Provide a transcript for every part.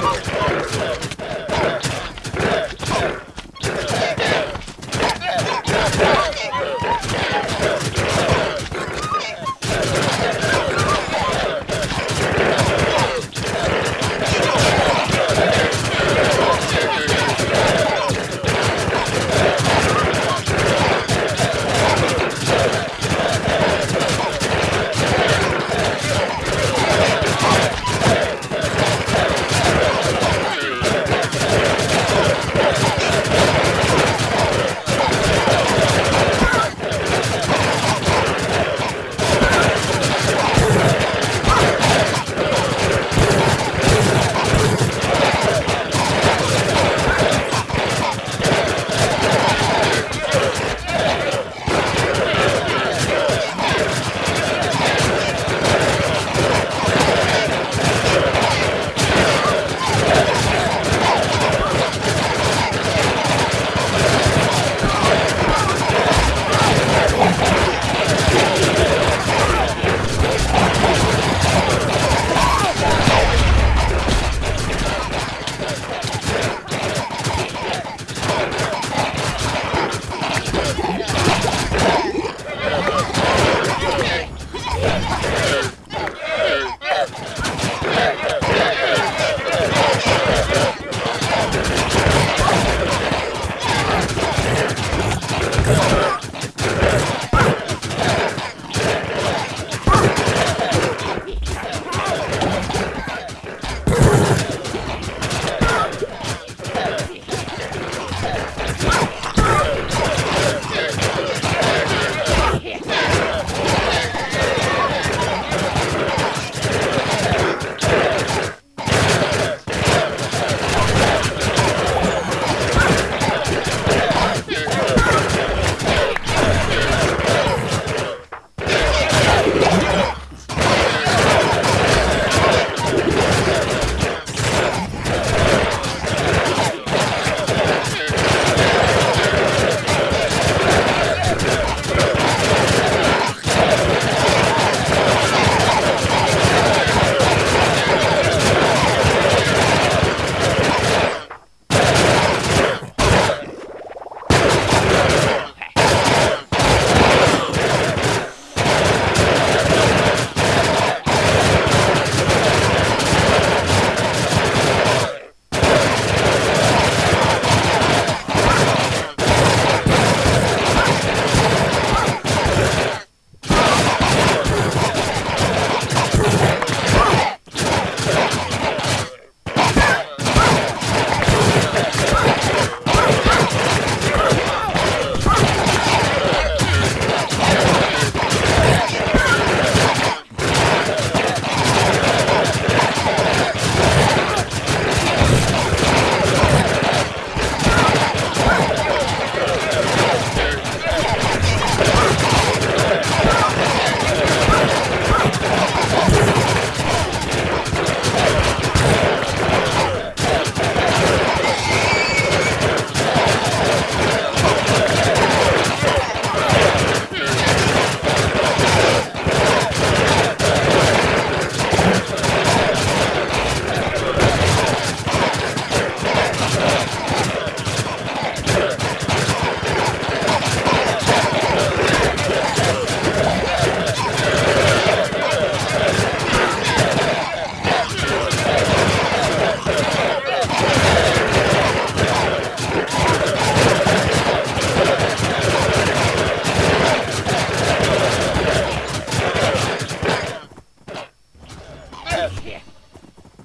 Oh!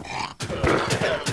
Yeah.。